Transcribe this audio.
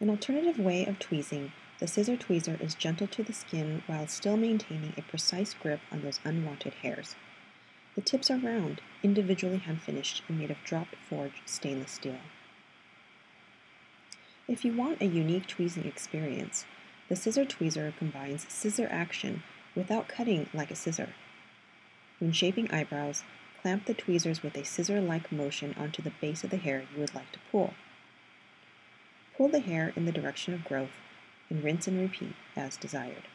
An alternative way of tweezing, the scissor tweezer is gentle to the skin while still maintaining a precise grip on those unwanted hairs. The tips are round, individually hand finished, and made of drop forged stainless steel. If you want a unique tweezing experience, the scissor tweezer combines scissor action without cutting like a scissor. When shaping eyebrows, clamp the tweezers with a scissor-like motion onto the base of the hair you would like to pull. Pull the hair in the direction of growth and rinse and repeat as desired.